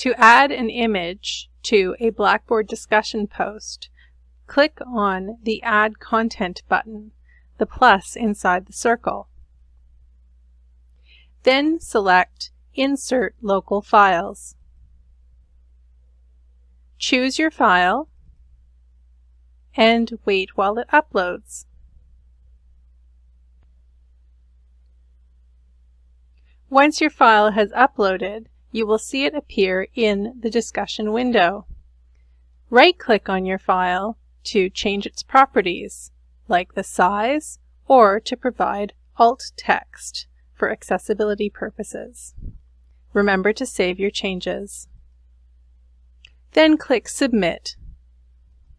To add an image to a Blackboard discussion post, click on the Add Content button, the plus inside the circle. Then select Insert Local Files. Choose your file and wait while it uploads. Once your file has uploaded, you will see it appear in the discussion window. Right-click on your file to change its properties, like the size, or to provide alt text for accessibility purposes. Remember to save your changes. Then click Submit.